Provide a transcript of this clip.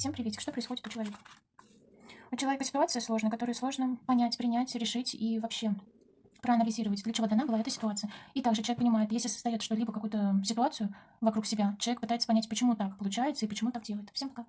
Всем приветик. Что происходит у человека? У человека ситуация сложная, которую сложно понять, принять, решить и вообще проанализировать, для чего дана была эта ситуация. И также человек понимает, если создает что-либо, какую-то ситуацию вокруг себя, человек пытается понять, почему так получается и почему так делает. Всем пока.